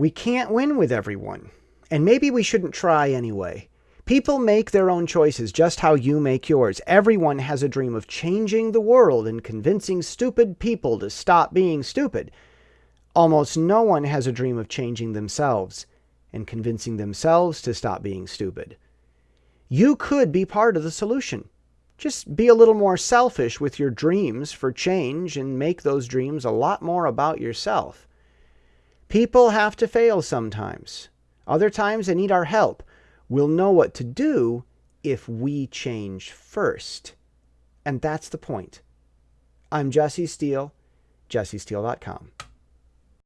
We can't win with everyone, and maybe we shouldn't try anyway. People make their own choices just how you make yours. Everyone has a dream of changing the world and convincing stupid people to stop being stupid. Almost no one has a dream of changing themselves and convincing themselves to stop being stupid. You could be part of the solution. Just be a little more selfish with your dreams for change and make those dreams a lot more about yourself. People have to fail sometimes. Other times they need our help. We'll know what to do if we change first. And that's the point. I'm Jesse Steele, jessesteele.com.